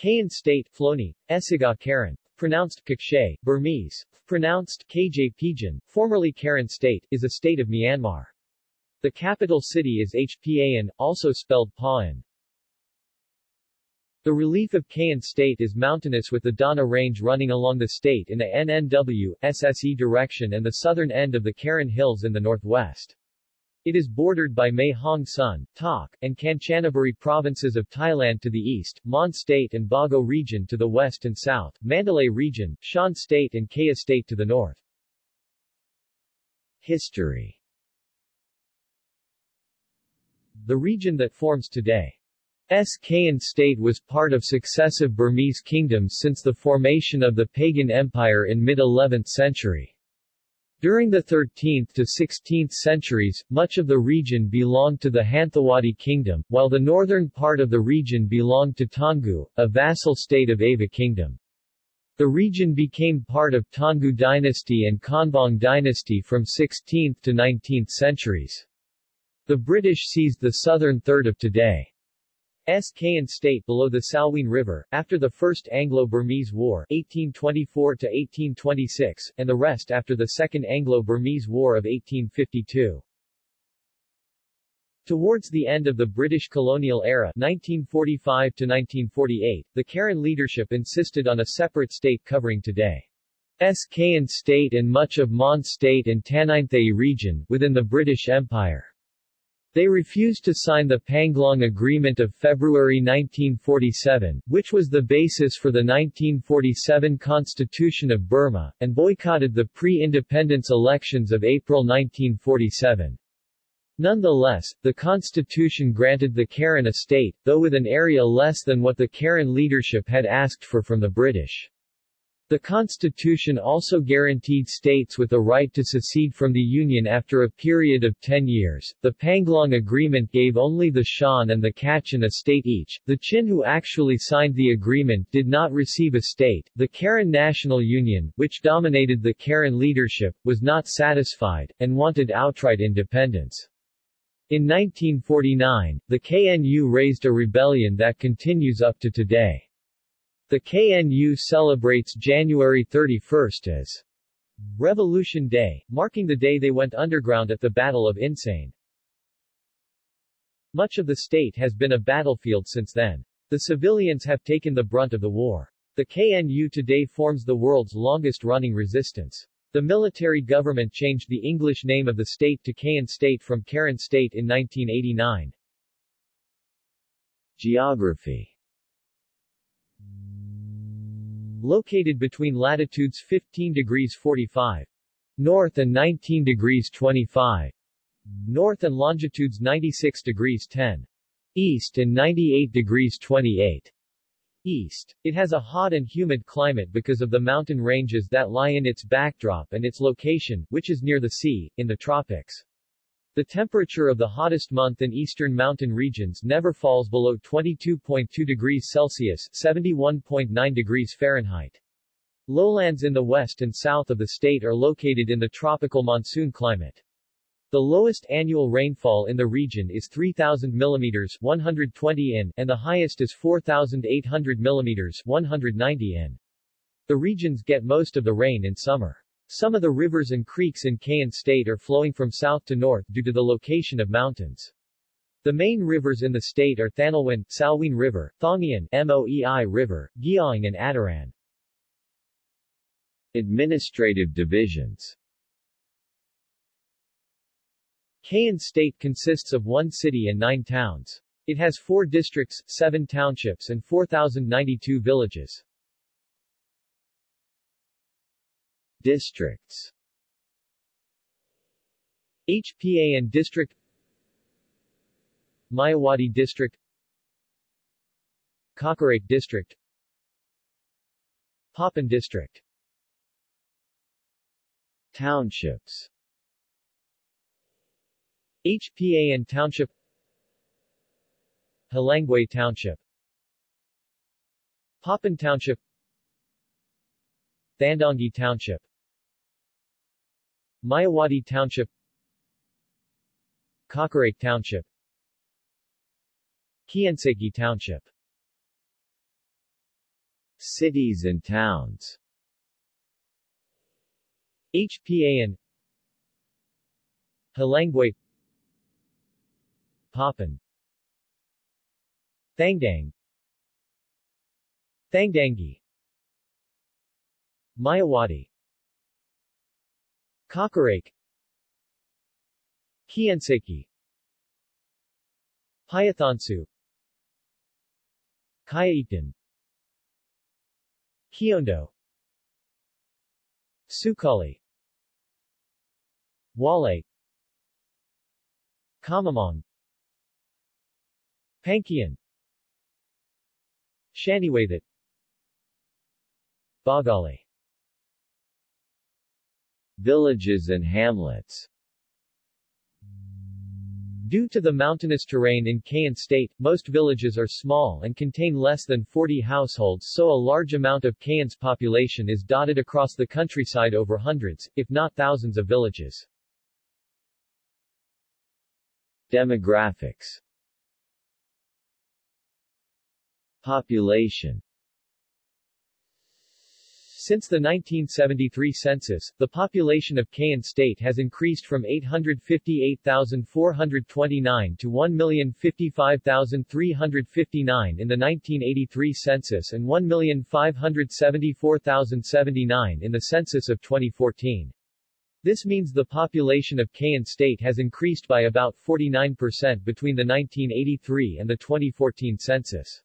Kayin State, Floni, Esiga Karen, pronounced Kakshay, Burmese, pronounced KJ Pidgin, formerly Karen State, is a state of Myanmar. The capital city is Hpa-an, also spelled Pa'an. The relief of Kayin State is mountainous with the Dawna Range running along the state in a NNW, SSE direction and the southern end of the Karen Hills in the northwest. It is bordered by Mae Hong Son, Tak, and Kanchanaburi provinces of Thailand to the east, Mon State and Bago region to the west and south, Mandalay region, Shan State and Kaya State to the north. History The region that forms today S. Kayin state was part of successive Burmese kingdoms since the formation of the Pagan Empire in mid-11th century. During the 13th to 16th centuries, much of the region belonged to the Hanthawaddy kingdom, while the northern part of the region belonged to Taungoo, a vassal state of Ava kingdom. The region became part of Taungoo dynasty and Konbaung dynasty from 16th to 19th centuries. The British seized the southern third of today. S. Kayin State below the Salween River, after the First Anglo-Burmese War 1824-1826, and the rest after the Second Anglo-Burmese War of 1852. Towards the end of the British colonial era 1945 1948, the Karen leadership insisted on a separate state covering today. Kayin State and much of Mon State and Taninthayi region within the British Empire. They refused to sign the Panglong Agreement of February 1947, which was the basis for the 1947 Constitution of Burma, and boycotted the pre-independence elections of April 1947. Nonetheless, the constitution granted the Karen a state, though with an area less than what the Karen leadership had asked for from the British. The Constitution also guaranteed states with the right to secede from the Union after a period of 10 years. The Panglong Agreement gave only the Shan and the Kachin a state each. The Chin who actually signed the agreement did not receive a state. The Karen National Union, which dominated the Karen leadership, was not satisfied, and wanted outright independence. In 1949, the KNU raised a rebellion that continues up to today. The KNU celebrates January 31 as Revolution Day, marking the day they went underground at the Battle of Insein. Much of the state has been a battlefield since then. The civilians have taken the brunt of the war. The KNU today forms the world's longest-running resistance. The military government changed the English name of the state to Kayin State from Karen State in 1989. Geography Located between latitudes 15 degrees 45 north and 19 degrees 25 north and longitudes 96 degrees 10 east and 98 degrees 28 east. It has a hot and humid climate because of the mountain ranges that lie in its backdrop and its location, which is near the sea, in the tropics. The temperature of the hottest month in eastern mountain regions never falls below 22.2 degrees Celsius 71.9 degrees Fahrenheit. Lowlands in the west and south of the state are located in the tropical monsoon climate. The lowest annual rainfall in the region is 3,000 mm 120 in, and the highest is 4,800 mm 190 in. The regions get most of the rain in summer. Some of the rivers and creeks in Kayin State are flowing from south to north due to the location of mountains. The main rivers in the state are Thanlwin, Salween River, Thaungyin, Moei River, Gyaing and Ataran. Administrative divisions Kayin State consists of one city and nine towns. It has four districts, seven townships and 4,092 villages. Districts. Hpa-an District Myawaddy District Kawkareik District Hpapun District Townships Hpa-an Township Hlaingbwe Township Hpapun Township Thandaunggyi Township Myawaddy Township Kawkareik Township Kyain Seikgyi Township. Cities and towns. Hpa-an Hlaingbwe Hpapun. Thandaung Thandaunggyi Myawaddy Kawkareik. Kianseki. Payathonzu Kayaitan Kiondo Sukali Wale. Kamamong Pankian. Shaniwathat Bagali Villages and hamlets. Due to the mountainous terrain in Kayin State, most villages are small and contain less than 40 households so a large amount of Kayin's population is dotted across the countryside over hundreds, if not thousands of villages. Demographics. Population since the 1973 census, the population of Kayin State has increased from 858,429 to 1,055,359 in the 1983 census and 1,574,079 in the census of 2014. This means the population of Kayin State has increased by about 49% between the 1983 and the 2014 census.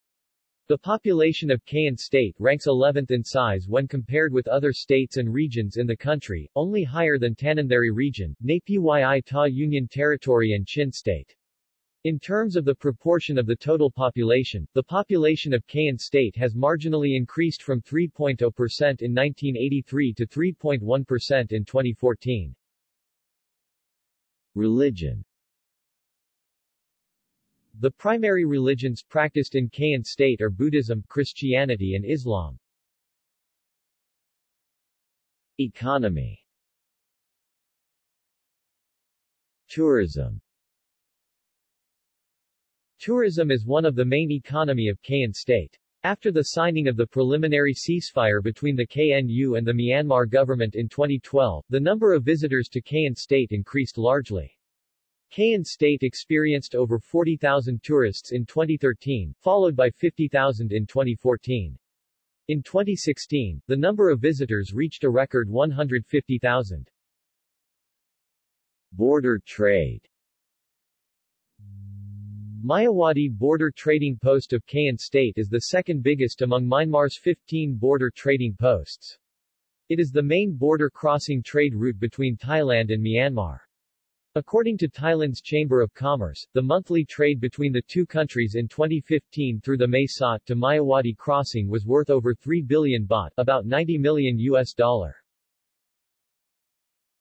The population of Kayin State ranks 11th in size when compared with other states and regions in the country, only higher than Tanintharyi region, Naypyidaw Union Territory and Chin State. In terms of the proportion of the total population, the population of Kayin State has marginally increased from 3.0% in 1983 to 3.1% in 2014. Religion the primary religions practiced in Kayin State are Buddhism, Christianity and Islam. Economy Tourism Tourism is one of the main economy of Kayin State. After the signing of the preliminary ceasefire between the KNU and the Myanmar government in 2012, the number of visitors to Kayin State increased largely. Kayin State experienced over 40,000 tourists in 2013, followed by 50,000 in 2014. In 2016, the number of visitors reached a record 150,000. Border trade Myawaddy border trading post of Kayin State is the second biggest among Myanmar's 15 border trading posts. It is the main border crossing trade route between Thailand and Myanmar. According to Thailand's Chamber of Commerce, the monthly trade between the two countries in 2015 through the Mae Sot to Myawaddy crossing was worth over 3 billion baht, about 90 million US dollar.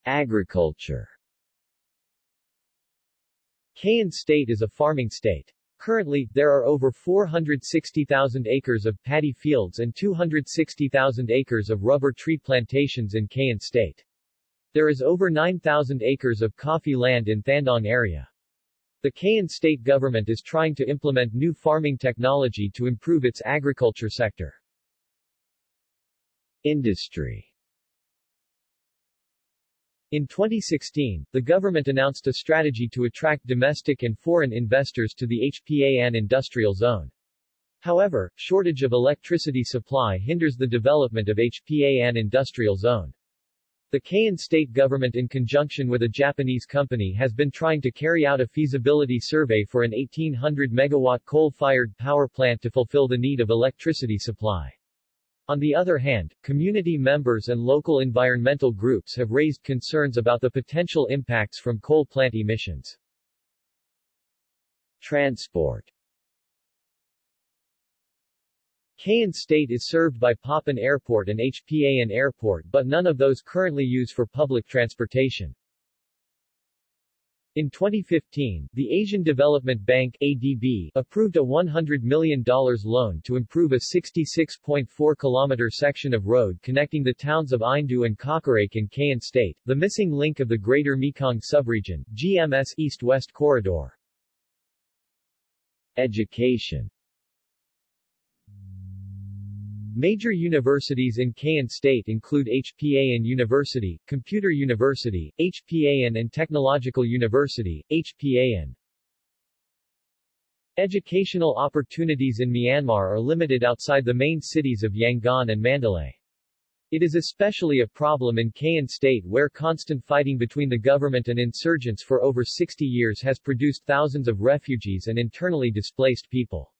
Agriculture Kayin State is a farming state. Currently, there are over 460,000 acres of paddy fields and 260,000 acres of rubber tree plantations in Kayin State. There is over 9,000 acres of coffee land in Thandaung area. The Kayin state government is trying to implement new farming technology to improve its agriculture sector. Industry In 2016, the government announced a strategy to attract domestic and foreign investors to the Hpa-an industrial zone. However, shortage of electricity supply hinders the development of Hpa-an industrial zone. The Kayin state government in conjunction with a Japanese company has been trying to carry out a feasibility survey for an 1800 megawatt coal-fired power plant to fulfill the need of electricity supply. On the other hand, community members and local environmental groups have raised concerns about the potential impacts from coal plant emissions. Transport Kayin State is served by Hpapun Airport and Hpa-an Airport but none of those currently use for public transportation. In 2015, the Asian Development Bank ADB approved a $100 million loan to improve a 66.4 kilometer section of road connecting the towns of Eindu and Kawkareik in Kayin State, the missing link of the Greater Mekong Subregion, GMS East-West Corridor. Education Major universities in Kayin State include Hpa-an University, Computer University, Hpa-an and Technological University, Hpa-an. Educational opportunities in Myanmar are limited outside the main cities of Yangon and Mandalay. It is especially a problem in Kayin State where constant fighting between the government and insurgents for over 60 years has produced thousands of refugees and internally displaced people.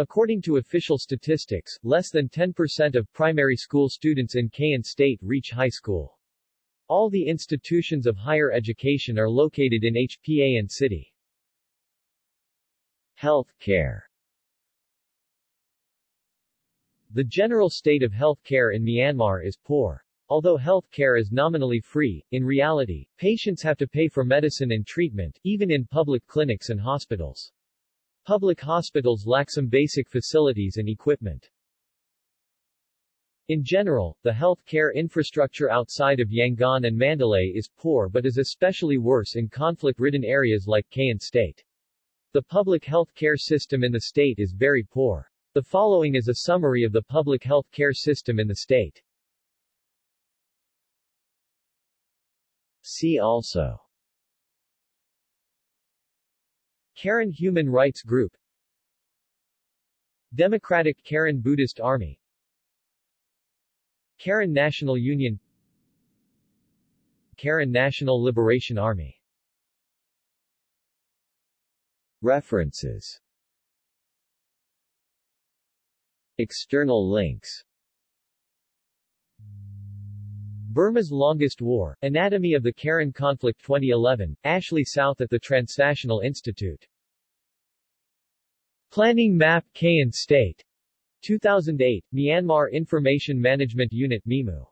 According to official statistics, less than 10% of primary school students in Kayin State reach high school. All the institutions of higher education are located in Hpa-an City. Health care The general state of health care in Myanmar is poor. Although health care is nominally free, in reality, patients have to pay for medicine and treatment, even in public clinics and hospitals. Public hospitals lack some basic facilities and equipment. In general, the health care infrastructure outside of Yangon and Mandalay is poor but is especially worse in conflict-ridden areas like Kayin State. The public health care system in the state is very poor. The following is a summary of the public health care system in the state. See also Karen Human Rights Group. Democratic Karen Buddhist Army. Karen National Union. Karen National Liberation Army. References. External links Burma's Longest War, Anatomy of the Karen Conflict 2011, Ashley South at the Transnational Institute. Planning Map Kayin State. 2008, Myanmar Information Management Unit MIMU.